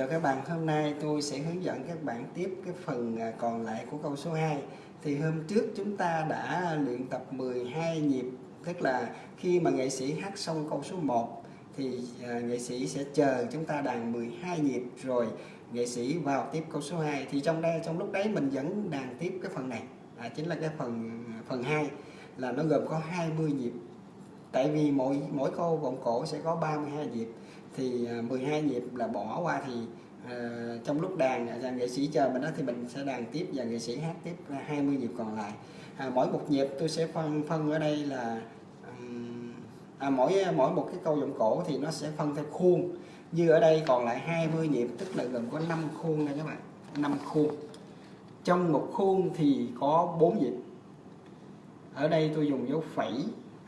Chào các bạn, hôm nay tôi sẽ hướng dẫn các bạn tiếp cái phần à, còn lại của câu số 2 Thì hôm trước chúng ta đã luyện tập 12 nhịp Tức là khi mà nghệ sĩ hát xong câu số 1 Thì à, nghệ sĩ sẽ chờ chúng ta đàn 12 nhịp Rồi nghệ sĩ vào tiếp câu số 2 Thì trong đây trong lúc đấy mình vẫn đàn tiếp cái phần này. À, Chính là cái phần à, phần 2 Là nó gồm có 20 nhịp. Tại vì mỗi mỗi câu vọng cổ sẽ có 32 nhịp thì à, 12 nhịp là bỏ qua thì uh, trong lúc đàn à, nghệ sĩ chờ mình đó thì mình sẽ đàn tiếp và nghệ sĩ hát tiếp 20 nhịp còn lại. À, mỗi một nhịp tôi sẽ phân phân ở đây là um, à, mỗi à, mỗi một cái câu giọng cổ thì nó sẽ phân theo khuôn. Như ở đây còn lại 20 nhịp tức là gồm có 5 khuôn nha các bạn 5 khuôn. Trong một khuôn thì có 4 nhịp. Ở đây tôi dùng dấu phẩy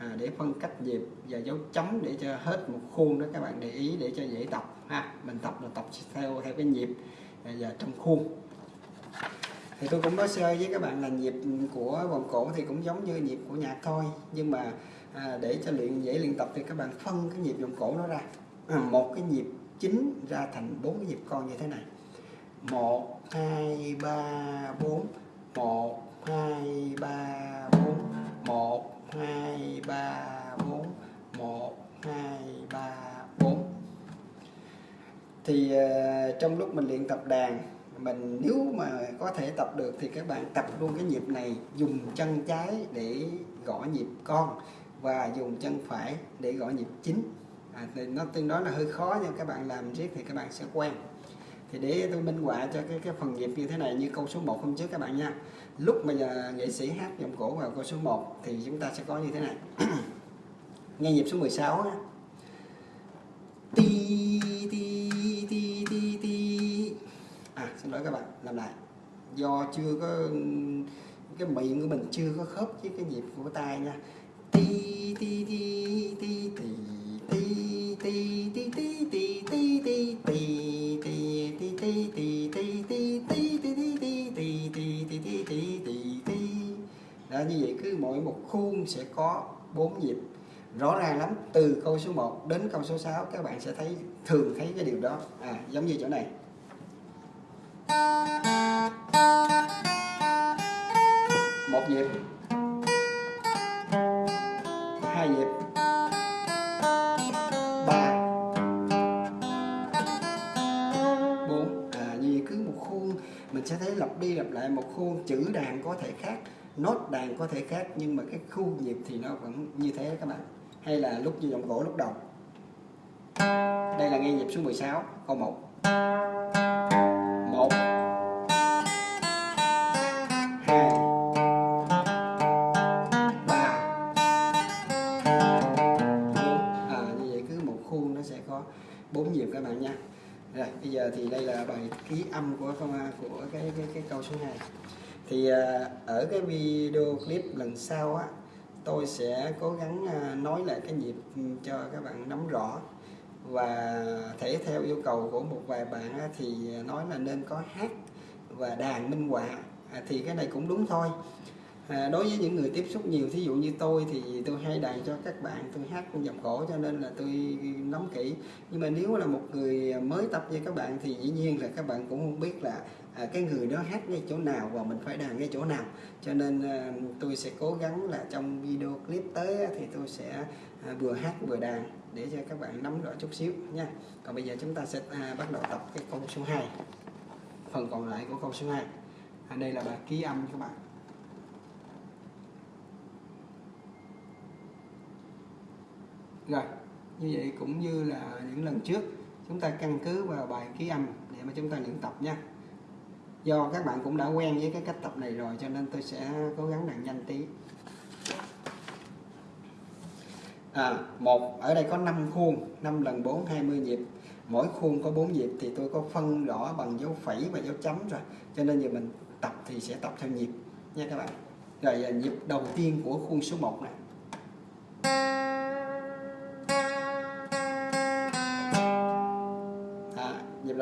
à, để phân cách nhịp và dấu chấm để cho hết một khuôn đó các bạn để ý để cho dễ tập ha. Mình tập là tập theo theo cái nhịp à, và trong khuôn. Thì tôi cũng nói sơ với các bạn là nhịp của vòng cổ thì cũng giống như nhịp của nhạc thôi. Nhưng mà à, để cho luyện dễ luyện tập thì các bạn phân cái nhịp vòng cổ nó ra. À, một cái nhịp chính ra thành bốn cái nhịp con như thế này. Một hai ba bốn. Một hai ba bốn. Một 2 3 4 1 2 3 4 thì uh, trong lúc mình luyện tập đàn mình nếu mà có thể tập được thì các bạn tập luôn cái nhịp này dùng chân trái để gõ nhịp con và dùng chân phải để gõ nhịp chính. À, thì nó tương đối là hơi khó nhưng các bạn làm riết thì các bạn sẽ quen. Thì để tôi minh họa cho cái cái phần nhịp như thế này như câu số 1 hôm trước các bạn nha lúc mà nghệ sĩ hát giọng cổ vào câu số 1 thì chúng ta sẽ có như thế này nghe nhịp số 16 á ti ti ti ti ti à xin lỗi các bạn làm lại do chưa có cái miệng của mình chưa có khớp với cái nhịp của tay nha ti ti ti ti ti ti ti ti ti ti ti ti ti như vậy cứ mỗi một khuôn sẽ có bốn nhịp. Rõ ràng lắm, từ câu số 1 đến câu số 6 các bạn sẽ thấy, thường thấy cái điều đó. À giống như chỗ này. Một nhịp. Hai nhịp. Ba. Bốn. À như vậy cứ một khuôn, mình sẽ thấy lặp đi lặp lại một khuôn, chữ đàn có thể khác nốt đàn có thể khác nhưng mà cái khu nhịp thì nó vẫn như thế các bạn. Hay là lúc như giọng gỗ lúc đầu. Đây là nghe nhịp số 16 câu 1 1 2 3 4 à, như vậy cứ một khuôn nó sẽ có bốn nhịp các bạn nha. Rồi bây giờ thì đây là bài ký âm của của cái cái cái câu số 2 thì à, ở cái video clip lần sau á tôi sẽ cố gắng à, nói lại cái nhịp ừ, cho các bạn nắm rõ. Và thể theo yêu cầu của một vài bạn á, thì nói là nên có hát và đàn minh họa. À, thì cái này cũng đúng thôi à, đối với những người tiếp xúc nhiều thí dụ như tôi thì tôi hay đàn cho các bạn tôi hát dòng cổ cho nên là tôi nắm kỹ. Nhưng mà nếu là một người mới tập như các bạn thì dĩ nhiên là các bạn cũng không biết là à, cái người đó hát ngay chỗ nào và mình phải đàn ngay chỗ nào. Cho nên à, tôi sẽ cố gắng là trong video clip tới thì tôi sẽ à, vừa hát vừa đàn để cho các bạn nắm rõ chút xíu nha. Còn bây giờ chúng ta sẽ à, bắt đầu tập cái câu số 2 phần còn lại của câu số 2 à, đây là bài ký âm các bạn. Rồi như vậy cũng như là những lần trước chúng ta căn cứ vào bài ký âm để mà chúng ta luyện tập nha. Do các bạn cũng đã quen với cái cách tập này rồi cho nên tôi sẽ cố gắng đàn nhanh tí. À, một ở đây có 5 khuôn 5 lần 4 20 nhịp. Mỗi khuôn có 4 nhịp thì tôi có phân rõ bằng dấu phẩy và dấu chấm rồi. Cho nên giờ mình tập thì sẽ tập theo nhịp nha các bạn. Rồi à, nhịp đầu tiên của khuôn số 1 này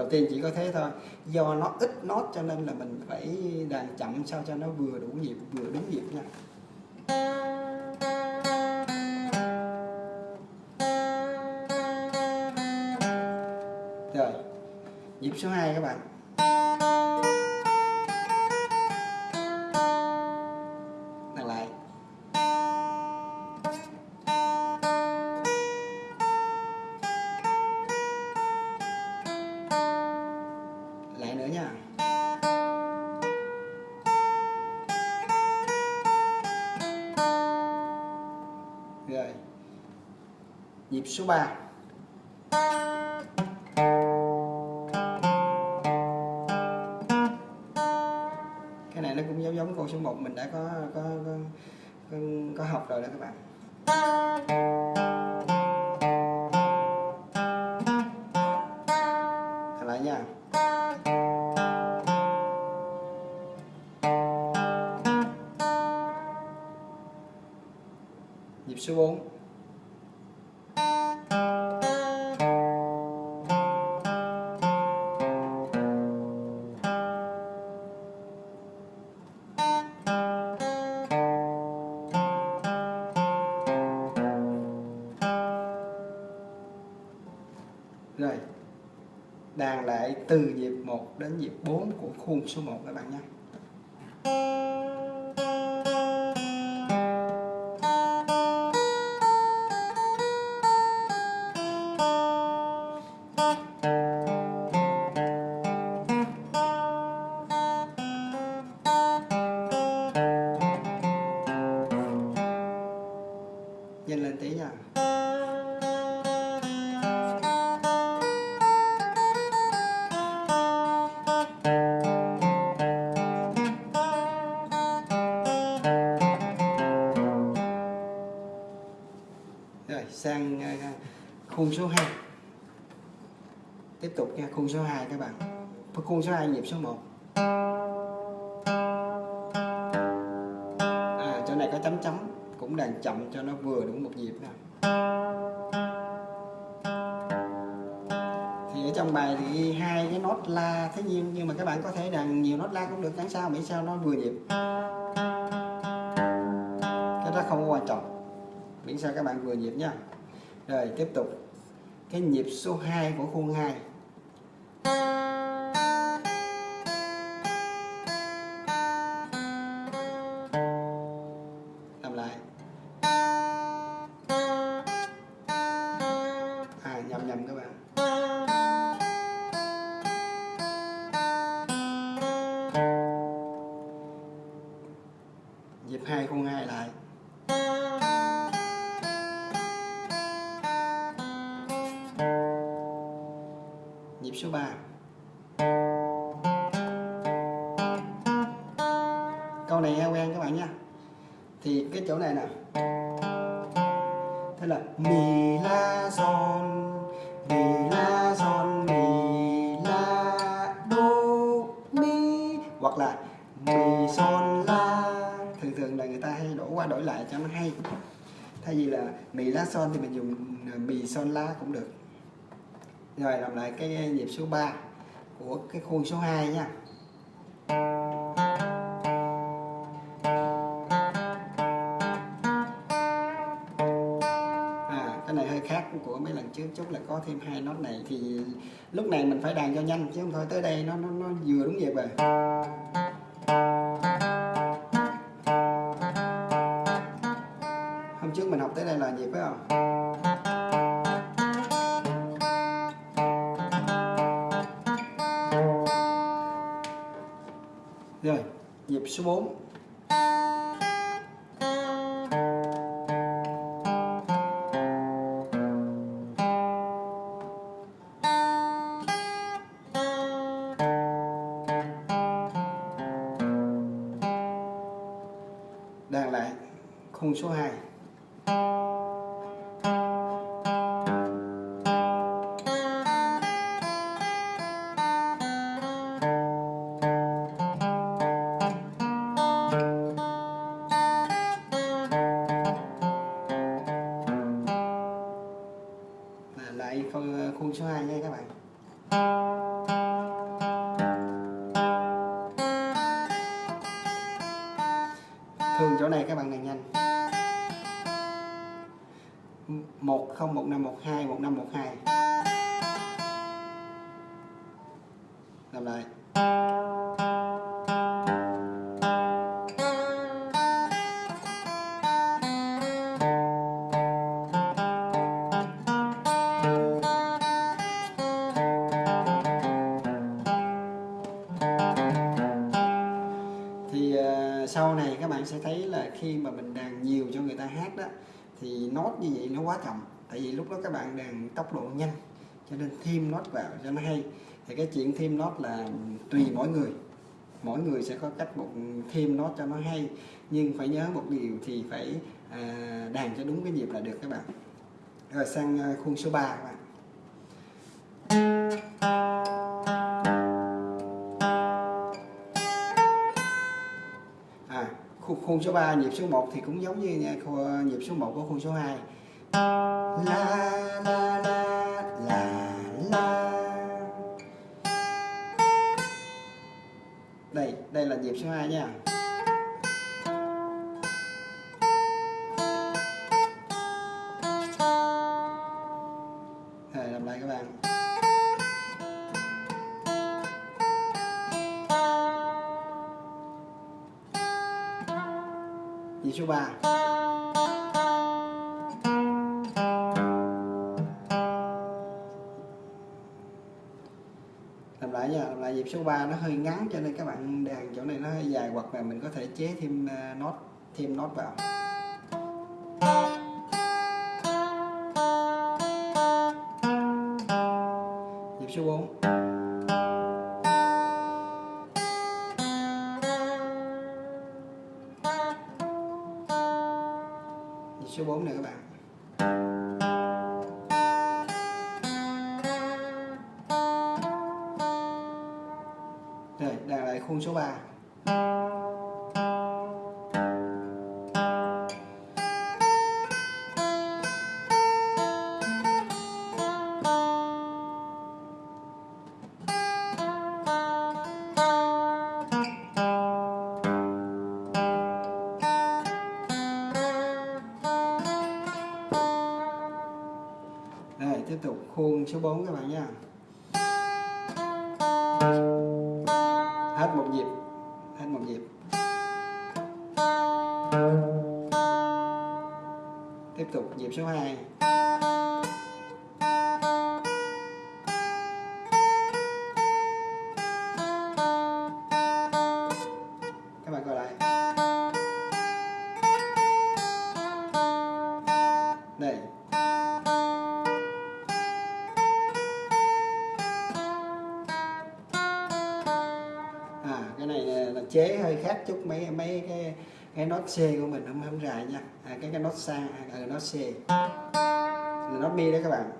đầu tiên chỉ có thế thôi. Do nó ít nốt cho nên là mình phải đàn chậm sao cho nó vừa đủ nhịp, vừa đúng nhịp nha. Rồi, nhịp số 2 các bạn. Nhịp số 3 cái này nó cũng giống giống câu số 1 mình đã có có có, có, có học rồi đó các bạn. Thật lại nha. Nhịp số 4 Đàn lại từ nhịp 1 đến nhịp 4 của khuôn số 1 các bạn nhé. Sang khuôn khung số 2 Tiếp tục nha, khung số 2 các bạn. Khung số 2 nhịp số 1 À chỗ này có chấm chấm, Cũng đàn chậm cho nó vừa đúng một nhịp nào Thì ở trong bài thì hai cái nốt la Thế nhiên nhưng mà các bạn có thể đàn nhiều nốt la cũng được, Chẳng sao, miễn sao nó vừa nhịp. Cái đó không có quan trọng miễn sao các bạn vừa nhịp nha. Rồi, tiếp tục. Cái nhịp số 2 của khuôn 2 cái chỗ này nè. Thế là mi la son mi la son mi la đô mi, hoặc là mi son la. Thường thường là người ta hay đổ qua đổi lại cho nó hay. Thay vì là mi la son thì mình dùng à, mi son la cũng được. Rồi làm lại cái nhịp số 3 của cái khuôn số 2 nha. Của trước chút là có thêm hai nốt này thì lúc này mình phải đàn cho nhanh chứ không thôi tới đây nó nó, nó vừa đúng nhịp rồi hôm trước mình học tới đây là nhịp phải không? Rồi, nhịp số 4 khung số 2 làm lại. Thì à, sau này các bạn sẽ thấy là khi mà mình đàn nhiều cho người ta hát đó, thì nốt như vậy nó quá chậm. Tại vì lúc đó các bạn đàn tốc độ nhanh, cho nên thêm nốt vào cho nó hay thì cái chuyện thêm nốt là tùy mỗi người. Mỗi người sẽ có cách một thêm nốt cho nó hay. Nhưng phải nhớ một điều thì phải à, đàn cho đúng cái nhịp là được các bạn. Rồi sang à, khuôn số 3 các bạn. À khuôn, số 3 nhịp số 1 thì cũng giống như nhịp số 1 của khuôn số 2 la la la la la. Đây là nhịp số 2 nha. Rồi làm lại các bạn. Nhịp số 3 số 3 nó hơi ngắn cho nên các bạn đàn chỗ này nó hơi dài hoặc là mình có thể chế thêm uh, nốt thêm nốt vào. Nhịp số 4 nhịp số 4 này các bạn. Đàn số 3 tiếp tục khuôn số 4 các bạn nha hết một nhịp. Hết một nhịp. Tiếp tục nhịp số 2 nốt C của mình không không dài nha. À, cái cái nốt sang à, ừ, nốt C. Là nốt mi đấy các bạn.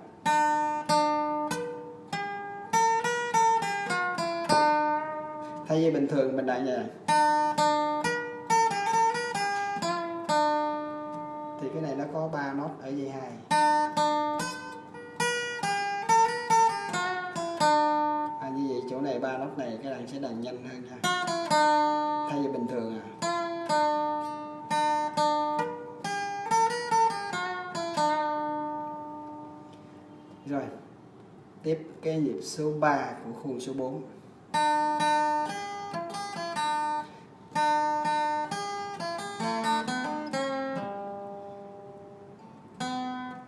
Thay vì bình thường mình đại như này thì cái này nó có ba nốt ở dây hai. À, như vậy chỗ này ba nốt này các bạn sẽ đàn nhanh hơn nha. Thay vì bình thường à. Cái nhịp số 3 của khuôn số 4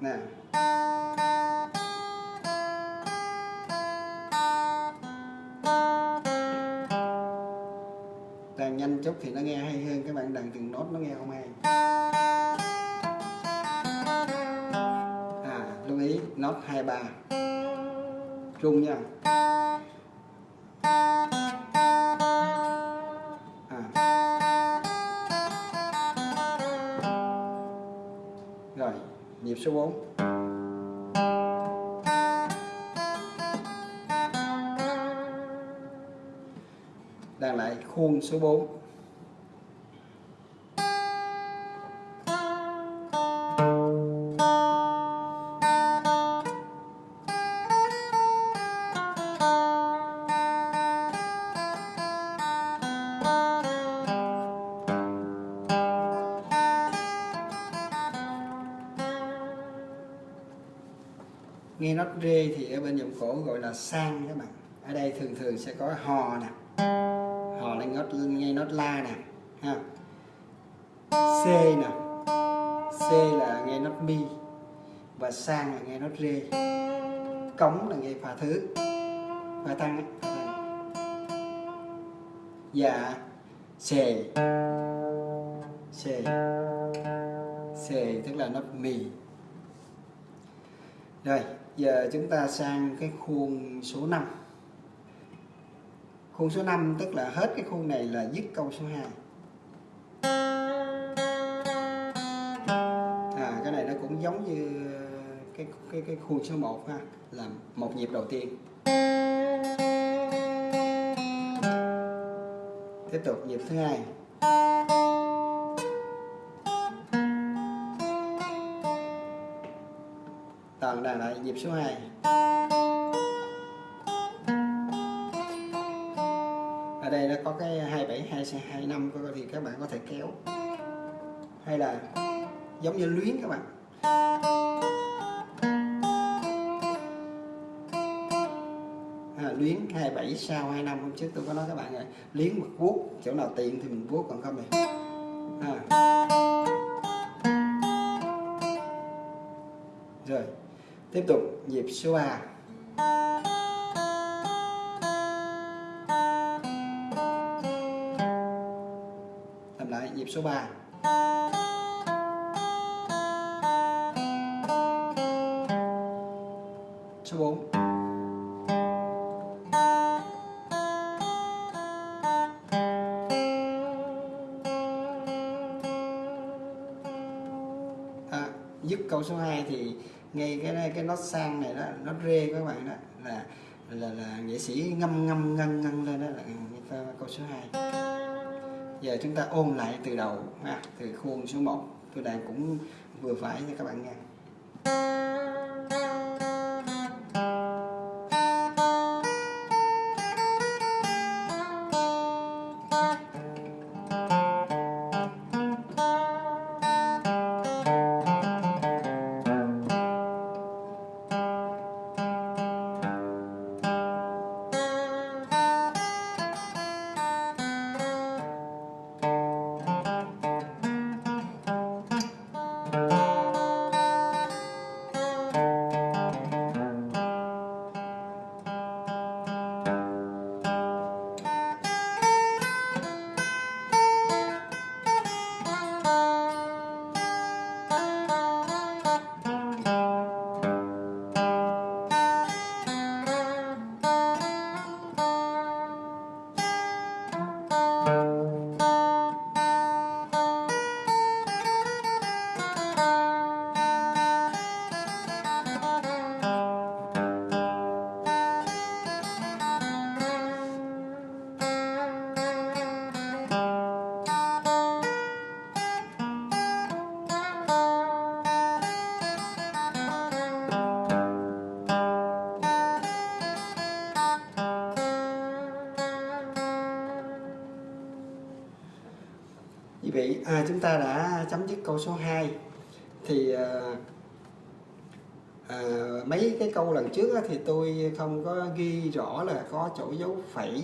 nè. Đàn nhanh chút thì nó nghe hay hơn các bạn đàn từng nốt nó nghe không hay. À lưu ý, nốt hai ba trung nha. À. Rồi nhịp số 4 đang lại khuôn số 4 r rê thì ở bên giọng cổ gọi là sang các bạn. Ở đây thường thường sẽ có hò nè. Hò lên nốt ngay nốt la nè ha. C nè. C là nghe nốt mi và sang là nghe nốt rê. Cống là nghe pha thứ pha tăng ấy, pha tăng. Dạ. Xề xề xề tức là nốt mì rồi giờ chúng ta sang cái khuôn số 5 khuôn số 5 tức là hết cái khuôn này là dứt câu số 2 à, cái này nó cũng giống như cái cái cái khuôn số 1 ha là một nhịp đầu tiên. Tiếp tục nhịp thứ hai. Toàn lại nhịp số 2 ở đây nó có cái 27 25 thì các bạn có thể kéo. Hay là giống như luyến các bạn. À, luyến 27 sau 25 hôm trước tôi có nói các bạn rồi. Luyến một vuốt chỗ nào tiện thì mình vuốt còn không thì à. rồi tiếp tục nhịp số 3 làm lại nhịp số 3 số 4 à, dứt câu số 2 thì ngay cái cái nốt sang này đó nốt rê các bạn đó là là là nghệ sĩ ngâm ngâm ngân ngân lên đó là câu số 2 giờ chúng ta ôn lại từ đầu ha, từ khuôn số 1 tôi đang cũng vừa phải cho các bạn nghe. À, chúng ta đã chấm dứt câu số 2 thì à, à, mấy cái câu lần trước á, thì tôi không có ghi rõ là có chỗ dấu phẩy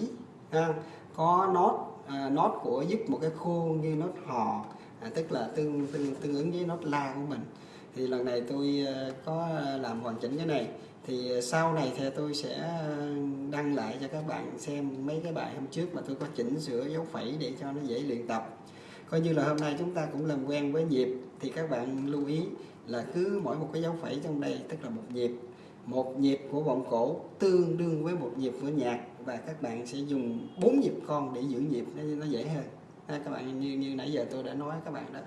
ha, có nốt à, nốt của giúp một cái khuôn như nốt hò à, tức là tương, tương tương ứng với nốt la của mình. Thì lần này tôi à, có làm hoàn chỉnh cái này. Thì sau này thì tôi sẽ đăng lại cho các bạn xem mấy cái bài hôm trước mà tôi có chỉnh sửa dấu phẩy để cho nó dễ luyện tập coi như là hôm nay chúng ta cũng làm quen với nhịp thì các bạn lưu ý là cứ mỗi một cái dấu phẩy trong đây tức là một nhịp. Một nhịp của vọng cổ tương đương với một nhịp của nhạc và các bạn sẽ dùng bốn nhịp con để giữ nhịp nó, nó dễ hơn. Ha, các bạn như như nãy giờ tôi đã nói các bạn đó.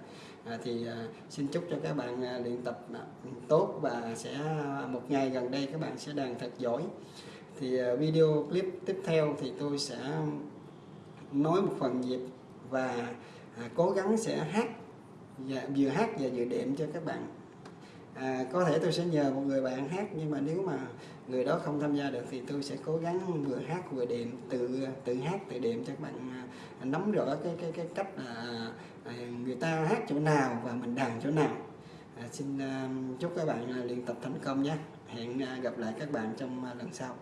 À, thì à, xin chúc cho các bạn à, luyện tập à, tốt và sẽ à, một ngày gần đây các bạn sẽ đàn thật giỏi. Thì à, video clip tiếp theo thì tôi sẽ nói một phần nhịp và à, cố gắng sẽ hát và vừa hát và vừa đệm cho các bạn. À, có thể tôi sẽ nhờ một người bạn hát nhưng mà nếu mà người đó không tham gia được thì tôi sẽ cố gắng vừa hát vừa đệm tự tự hát tự đệm cho các bạn à, nắm rõ cái cái cái cách là à, người ta hát chỗ nào và mình đàn chỗ nào. À, xin à, chúc các bạn à, luyện tập thành công nhé. Hẹn à, gặp lại các bạn trong à, lần sau.